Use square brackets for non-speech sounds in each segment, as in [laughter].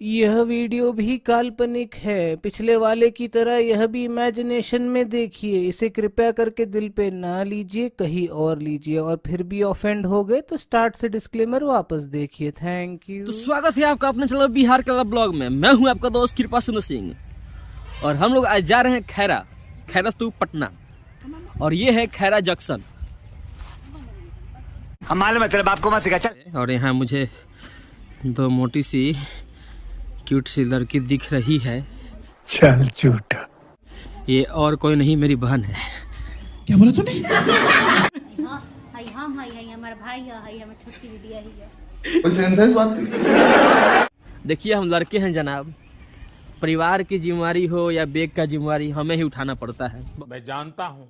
यह वीडियो भी काल्पनिक है। पिछले वाले की तरह यह भी इमेजिनेशन में देखिए। इसे कृपया करके दिल पे ना लीजिए कहीं और लीजिए। और फिर भी ऑफेंड हो गए तो स्टार्ट से डिस्क्लेमर वापस देखिए। थैंक यू तो स्वागत है आपका अपने चैनल बिहार का ब्लॉग में। मैं हूँ आपका दोस्त कृपा सुनो सिंह। और हम लोग आज जा रहे हैं खैरा। खैरा स्तूप पटना। और ये है खैरा जंक्शन। हम मालूम है तेरे बाप को मत सिखा। चल। और यहाँ मुझे दो मोटी सी क्यूट सी लड़की दिख रही है। चल झूठा। ये और कोई नहीं मेरी बहन है। हाँ हाय हम हाय हाय हमारा भाई है हाय हमारी छोटकी दीदी है है कोई सेंस बात देखिए हम लड़के हैं जनाब। परिवार की जिम्मेवारी हो या बेग का जिम्मेवारी हमें ही उठाना पड़ता है। मैं जानता हूँ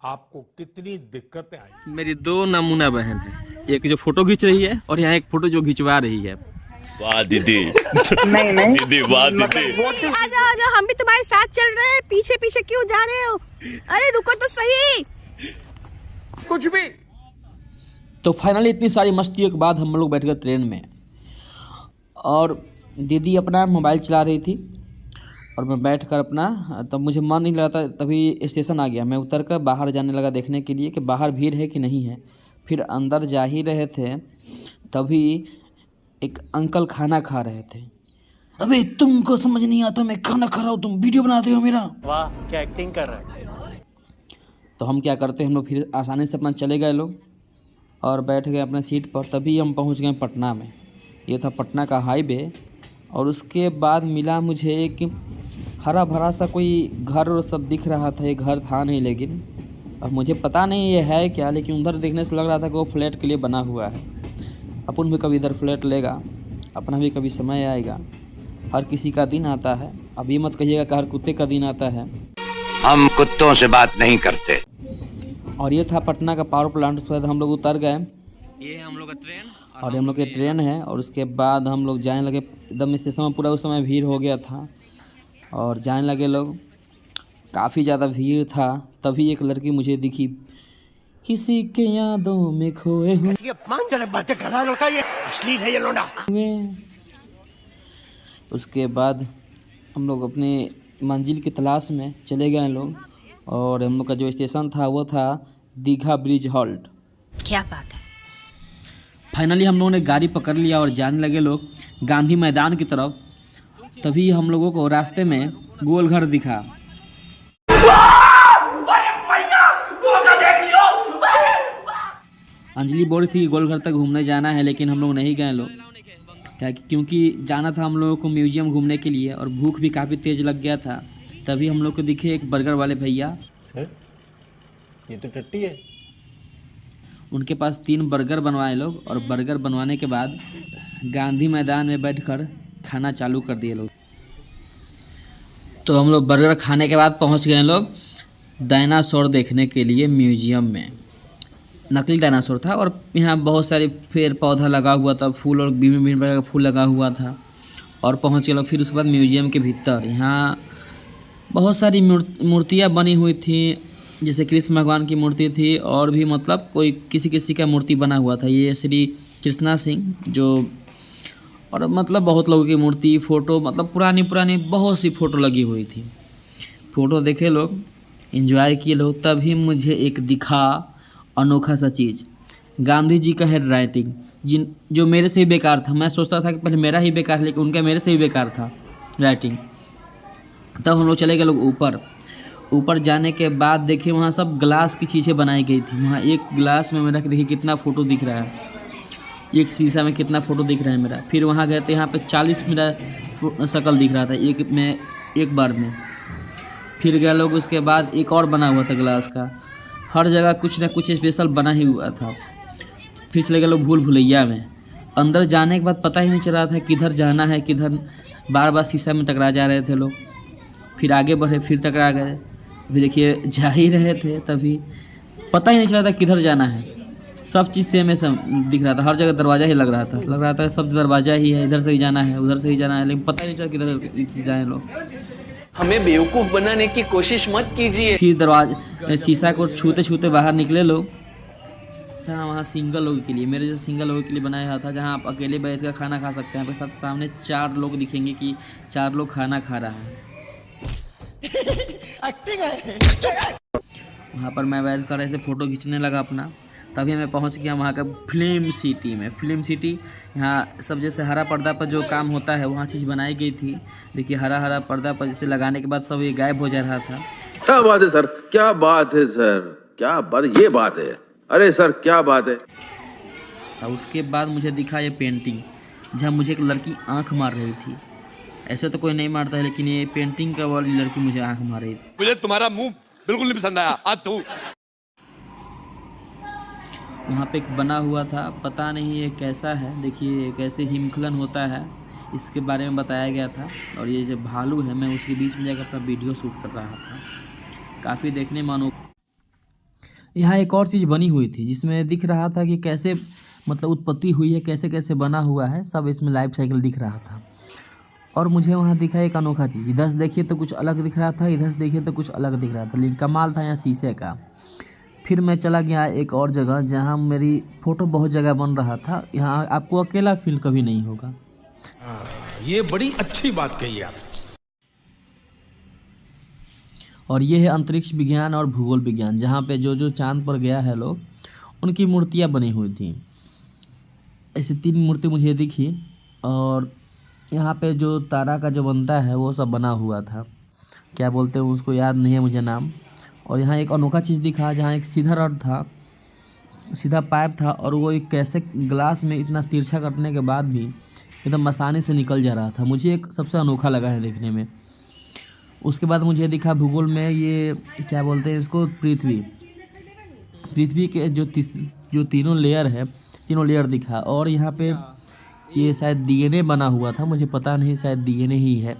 आपको कितनी दिक्कतें आई। मेरी दो नमूना बहन है। एक जो फ़ोटो खींच रही है और यहाँ एक फ़ोटो जो खिंचवा रही है। वाह दीदी। नहीं नहीं। दीदी वाह दीदी। आजा आजा हम भी तुम्हारे साथ चल रहे हैं। पीछे पीछे क्यों जा रहे हो? अरे रुको तो सही। कुछ भी। तो फाइनली इतनी सारी मस्तियों के बाद हम लोग बैठ गए ट्रेन में। और दीदी अपना मोबाइल चला रही थी। और मैं बैठ कर अपना तब तो मुझे मन नहीं लगा था तभी स्टेशन आ गया। मैं उतर कर बाहर जाने लगा देखने के लिए कि बाहर भीड़ है कि नहीं है। फिर अंदर जा ही रहे थे तभी एक अंकल खाना खा रहे थे। अबे तुमको समझ नहीं आता मैं खाना खा रहा हूँ तुम वीडियो बनाते हो मेरा। वाह क्या एक्टिंग कर रहे तो हम क्या करते हैं हम लोग फिर आसानी से अपना चले गए लोग और बैठ गए अपने सीट पर। तभी हम पहुँच गए पटना में। ये था पटना का हाईवे और उसके बाद मिला मुझे एक हरा भरा सा कोई घर और सब दिख रहा था। ये घर था नहीं लेकिन अब मुझे पता नहीं ये है क्या लेकिन उधर देखने से लग रहा था कि वो फ्लैट के लिए बना हुआ है। अपन भी कभी इधर फ्लैट लेगा अपना भी कभी समय आएगा। हर किसी का दिन आता है। अब ये मत कहिएगा कि हर कुत्ते का दिन आता है। हम कुत्तों से बात नहीं करते। और ये था पटना का पावर प्लांट उसके बाद हम लोग उतर गए। ये हम लोग का ट्रेन और हम लोग की ट्रेन है और उसके बाद हम लोग जाने लगे। एकदम स्टेशन में पूरा उस समय भीड़ हो गया था। और जाने लगे लोग। काफ़ी ज़्यादा भीड़ था तभी एक लड़की मुझे दिखी। किसी के यादों में खोए हुए। बातें कर रहा लड़का ये? अश्लील है ये लोंडा। उसके बाद हम लोग अपने मंजिल की तलाश में चले गए लोग और हम लोग का जो स्टेशन था वो था दीघा ब्रिज हॉल्ट। क्या बात है? फाइनली हम लोगों ने गाड़ी पकड़ लिया और जाने लगे लोग गांधी मैदान की तरफ़। तभी हम लोगों को रास्ते में गोल घर दिखा। अंजलि बोल रही थी गोलघर तक घूमने जाना है लेकिन हम लोग नहीं गए लोग। क्या क्योंकि जाना था हम लोगों को म्यूज़ियम घूमने के लिए और भूख भी काफ़ी तेज़ लग गया था। तभी हम लोग को दिखे एक बर्गर वाले भैया। सर ये तो टट्टी है। उनके पास तीन बर्गर बनवाए लोग और बर्गर बनवाने के बाद गांधी मैदान में बैठकर खाना चालू कर दिए लोग। तो हम लोग बर्गर खाने के बाद पहुँच गए लोग डायनासोर देखने के लिए म्यूज़ियम में। नकली डायनासोर था और यहाँ बहुत सारे पेड़ पौधा लगा हुआ था, फूल और विभिन्न विभिन्न प्रकार का फूल लगा हुआ था और पहुँच गए फिर उसके बाद म्यूज़ियम के भीतर। यहाँ बहुत सारी मूर्त- मूर्तियाँ बनी हुई थी, जैसे कृष्ण भगवान की मूर्ति थी और भी मतलब कोई किसी किसी का मूर्ति बना हुआ था। ये श्री कृष्णा सिंह जो, और मतलब बहुत लोगों की मूर्ति, फ़ोटो मतलब पुरानी पुरानी बहुत सी फ़ोटो लगी हुई थी। फ़ोटो देखे लोग इन्जॉय किए लोग, तभी मुझे एक दिखा अनोखा सा चीज़। गांधी जी का हैंड राइटिंग जिन जो मेरे से ही बेकार था। मैं सोचता था कि पहले मेरा ही बेकार, लेकिन उनका मेरे से ही बेकार था राइटिंग तब हम लोग चले गए लोग ऊपर। ऊपर जाने के बाद देखिए वहाँ सब ग्लास की चीज़ें बनाई गई थी। वहाँ एक ग्लास में मेरा देखिए कितना फ़ोटो दिख रहा है। एक शीशा में कितना फ़ोटो दिख रहा है मेरा। फिर वहाँ गए थे, यहाँ पे चालीस मेरा शक्ल दिख रहा था, एक में एक बार में। फिर गए लोग, उसके बाद एक और बना हुआ था ग्लास का। हर जगह कुछ ना कुछ स्पेशल बना ही हुआ था। फिर चले गए लोग भूल भुलैया में। अंदर जाने के बाद पता ही नहीं चल रहा था किधर जाना है, किधर बार बार शीशा में टकरा जा रहे थे लोग। फिर आगे बढ़े, फिर टकरा गए। अभी देखिए, जा ही रहे थे तभी। पता ही नहीं चल था किधर जाना है। सब चीज़ सेम है, सब दिख रहा था। हर जगह दरवाज़ा ही लग रहा था। लग रहा था सब दरवाज़ा ही है, इधर से ही जाना है, उधर से ही जाना है, लेकिन पता ही नहीं चला किधर जाए लोग। हमें बेवकूफ़ बनाने की कोशिश मत कीजिए। फिर दरवाजे शीशा को छूते छूते बाहर निकले लोग था वहाँ सिंगल लोगों के लिए मेरे जैसे सिंगल लोगों के लिए बनाया हुआ था जहाँ आप अकेले बैठ कर खाना खा सकते हैं आपके साथ सामने चार लोग दिखेंगे कि चार लोग खाना खा रहा है। [laughs] वहाँ पर मैं बैठ कर ऐसे फ़ोटो खींचने लगा अपना। तभी मैं पहुँच गया वहाँ का फ़िल्म सिटी में। फ़िल्म सिटी यहाँ सब जैसे हरा पर्दा पर जो काम होता है वहाँ चीज़ बनाई गई थी। देखिए हरा हरा पर्दा पर जैसे लगाने के बाद सब ये गायब हो जा रहा था। क्या बात है सर? क्या बात है सर? क्या बात ये बात है। अरे सर क्या बात है? और उसके बाद मुझे दिखा ये पेंटिंग जहाँ मुझे एक लड़की आँख मार रही थी। ऐसे तो कोई नहीं मारता है लेकिन ये पेंटिंग का वाली लड़की मुझे आँख मार रही थी। मुझे तुम्हारा मुँह बिल्कुल नहीं पसंद आया। वहाँ पे एक बना हुआ था, पता नहीं ये कैसा है। देखिए कैसे हिमखलन होता है, इसके बारे में बताया गया था। और ये जो भालू है, मैं उसके बीच में जाकर अपना वीडियो शूट कर रहा था। काफ़ी देखने मानो। यहाँ एक और चीज़ बनी हुई थी, जिसमें दिख रहा था कि कैसे मतलब उत्पत्ति हुई है कैसे कैसे बना हुआ है, सब इसमें लाइफ साइकिल दिख रहा था। और मुझे वहाँ दिखा एक अनोखा चीज़, इधर से देखिए तो कुछ अलग दिख रहा था, इधर से देखिए तो कुछ अलग दिख रहा था। लेकिन कमाल था यहाँ शीशे का। फिर मैं चला गया एक और जगह जहाँ मेरी फ़ोटो बहुत जगह बन रहा था। यहाँ आपको अकेला फील कभी नहीं होगा। ये बड़ी अच्छी बात कही आप। और ये है अंतरिक्ष विज्ञान और भूगोल विज्ञान जहाँ पे जो जो चाँद पर गया है लोग उनकी मूर्तियाँ बनी हुई थी। ऐसी तीन मूर्ति मुझे दिखी और यहाँ पे जो तारा का जो बनता है वो सब बना हुआ था। क्या बोलते हैं उसको याद नहीं है मुझे नाम। और यहाँ एक अनोखा चीज़ दिखा जहाँ एक सीधा रड था सीधा पाइप था और वो एक कैसे ग्लास में इतना तिरछा कटने के बाद भी एकदम आसानी से निकल जा रहा था। मुझे एक सबसे अनोखा लगा है देखने में। उसके बाद मुझे दिखा भूगोल में ये क्या बोलते हैं इसको पृथ्वी। पृथ्वी के जो जो तीनों लेयर है तीनों लेयर दिखा और यहाँ पे ये शायद डीएनए बना हुआ था मुझे पता नहीं शायद डीएनए ही है।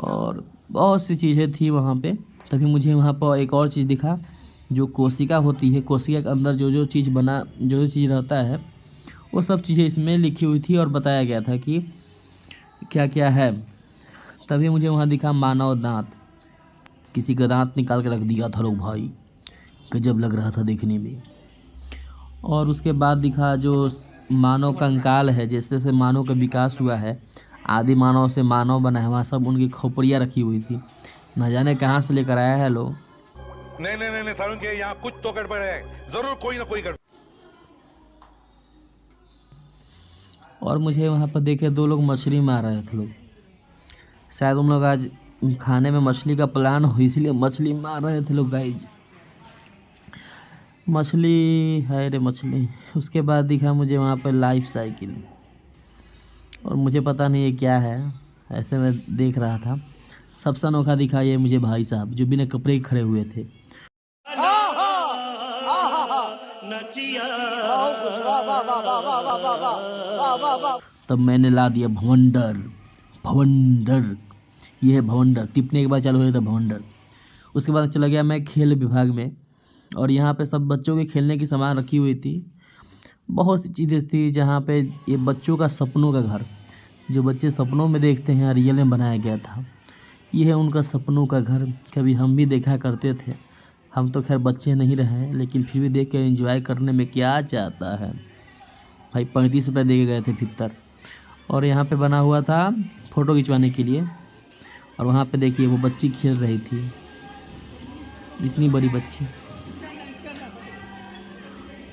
और बहुत सी चीज़ें थी वहाँ पे। तभी मुझे वहाँ पर एक और चीज़ दिखा, जो कोशिका होती है। कोशिका के अंदर जो जो चीज़ बना जो जो चीज़ रहता है, वो सब चीज़ें इसमें लिखी हुई थी और बताया गया था कि क्या क्या है। तभी मुझे वहाँ दिखा मानव दांत। किसी का दांत निकाल के रख दिया था लोग भाई। गजब लग रहा था देखने में। और उसके बाद दिखा जो मानव कंकाल है, जैसे जैसे मानव का विकास हुआ है, आदि मानव से मानव बना है, वहाँ सब उनकी खोपड़ियाँ रखी हुई थी। न जाने कहाँ से लेकर आया है लोग? नहीं नहीं नहीं, नहीं सारुण के यहाँ कुछ तो गड़बड़ है। ज़रूर कोई ना कोई गड़बड़। और मुझे वहाँ पर देखे दो लोग मछली मार रहे थे लोग। शायद उन लोग आज खाने में मछली का प्लान हो इसलिए मछली मार रहे थे लोग गाइज़ मछली है रे मछली। उसके बाद दिखा मुझे वहाँ पर लाइफ साइकिल और मुझे पता नहीं ये क्या है। ऐसे मैं देख रहा था। सबसे अनोखा दिखा ये मुझे भाई साहब, जो बिना कपड़े के खड़े हुए थे। तब मैंने ला दिया भवंडर भवंडर, ये है भवंडर। टिपने के बाद चालू हो जाता भवंडर। उसके बाद चला गया मैं खेल विभाग में, और यहाँ पे सब बच्चों के खेलने की सामान रखी हुई थी। बहुत सी चीज़ें थी जहाँ पे ये बच्चों का सपनों का घर, जो बच्चे सपनों में देखते हैं, रियल में बनाया गया था। ये है उनका सपनों का घर। कभी हम भी देखा करते थे। हम तो खैर बच्चे नहीं रहे, लेकिन फिर भी देख कर एंजॉय करने में क्या चाहता है? भाई, पैंतीस रुपये दे गए थे भीतर। और यहाँ पे बना हुआ था फ़ोटो खिंचवाने के लिए। और वहाँ पे देखिए, वो बच्ची खेल रही थी। इतनी बड़ी बच्ची।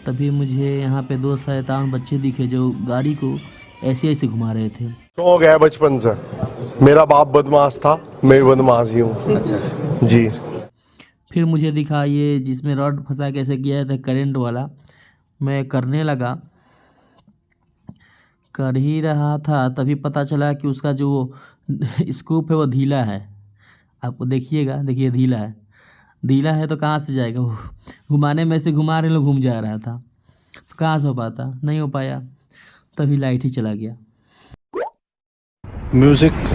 तभी मुझे यहाँ पे दो शैतान बच्चे दिखे जो गाड़ी को ऐसे ऐसे घुमा रहे थे। शौक है बचपन से। मेरा बाप बदमाश था। मैं भी बदमाश ही हूँ। जी। फिर मुझे दिखा ये जिसमें रॉड फंसा कैसे किया था करंट वाला। मैं करने लगा। कर ही रहा था तभी पता चला कि उसका जो स्कूप है वो ढीला है। आपको देखिएगा देखिए ढीला है। ढीला है तो कहाँ से जाएगा? वो घुमाने में से घुमा रहे लोग घूम जा रहा था। तो कहाँ से हो पाता? नहीं हो पाया। तभी लाइट ही चला गया। म्यूज़िक।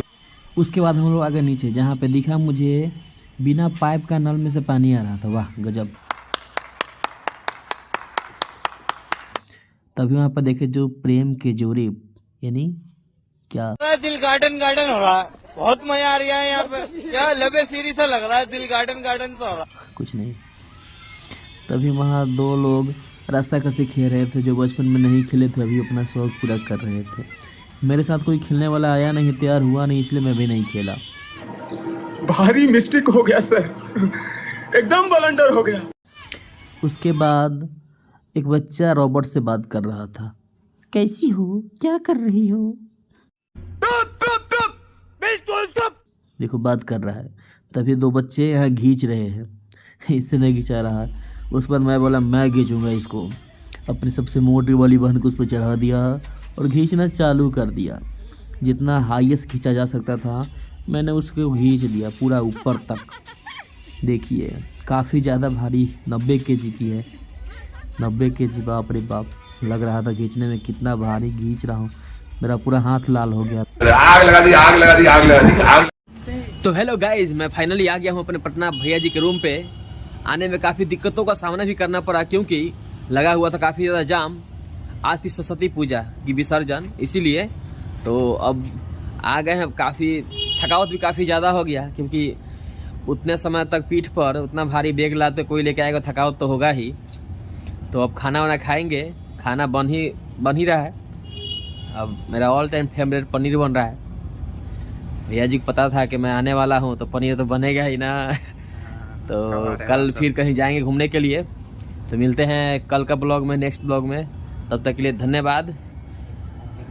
उसके बाद हम लोग आगे नीचे जहाँ पे दिखा मुझे बिना पाइप का नल में से पानी आ रहा था। वाह गजब। तभी वहाँ पर देखे जो प्रेम के जोरे यानी क्या? दिल गार्डन गार्डन हो रहा है। बहुत मज़ा आ रहा है यहाँ पे। क्या लबे सीरी सा लग रहा है दिल गार्डन गार्डन तो हो रहा कुछ नहीं। तभी वहाँ दो लोग रास्ता कसे खेल रहे थे जो बचपन में नहीं खेले थे अभी अपना शौक पूरा कर रहे थे। मेरे साथ कोई खेलने वाला आया नहीं तैयार हुआ नहीं इसलिए मैं भी नहीं खेला। भारी मिस्टेक हो गया सर। एकदम बलंडर हो गया। उसके बाद एक बच्चा रॉबर्ट से बात कर रहा था। कैसी हो? क्या कर रही हो? देखो बात कर रहा है। तभी दो बच्चे यहाँ घींच रहे हैं। इससे नहीं खिंचा रहा। उस पर मैं बोला मैं खींचूँगा इसको। अपनी सबसे मोटी वाली बहन को उस पर चढ़ा दिया। और खींचना चालू कर दिया। जितना हाईएस्ट खींचा जा सकता था मैंने उसको खींच दिया पूरा ऊपर तक। देखिए काफ़ी ज़्यादा भारी नब्बे के जी की है। नब्बे के जी बाप रे बाप लग रहा था खींचने में कितना भारी खींच रहा हूँ। मेरा पूरा हाथ लाल हो गया। आग लगा दी आग लगा दी आग लगा दी आग तो हेलो गाइज़ मैं फाइनली आ गया हूँ अपने पटना भैया जी के रूम पे। आने में काफ़ी दिक्कतों का सामना भी करना पड़ा क्योंकि लगा हुआ था काफ़ी ज़्यादा जाम। आज थी सरस्वती पूजा की विसर्जन इसीलिए तो अब आ गए हैं काफ़ी थकावट भी काफ़ी ज़्यादा हो गया क्योंकि उतने समय तक पीठ पर उतना भारी बैग लाते कोई लेके आएगा थकावट तो होगा ही। तो अब खाना वाना खाएँगे खाना बन ही बन ही रहा है। अब मेरा ऑल टाइम फेवरेट पनीर बन रहा है। भैया जी को पता था कि मैं आने वाला हूँ तो पनीर तो बनेगा ही ना। तो कल फिर कहीं जाएँगे घूमने के लिए। तो मिलते हैं कल का ब्लॉग में नेक्स्ट ब्लॉग में। तब तक के लिए धन्यवाद।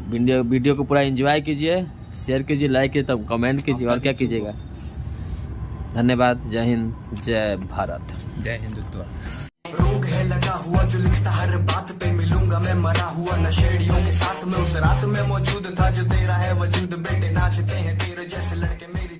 वीडियो वीडियो को पूरा एंजॉय कीजिए शेयर कीजिए लाइक कीजिए तब कमेंट कीजिए और क्या कीजिएगा। धन्यवाद। जय हिंद जय भारत। जय हिंदुत्व। रोग है लगा हुआ जो लिखता हर बात पे मिलूँगा मैं मरा हुआ नशेड़ियों के साथ में उस रात में मौजूद था जो तेरा है वजूद बेटे नाचते हैं तेरे जैसे लड़के मेरी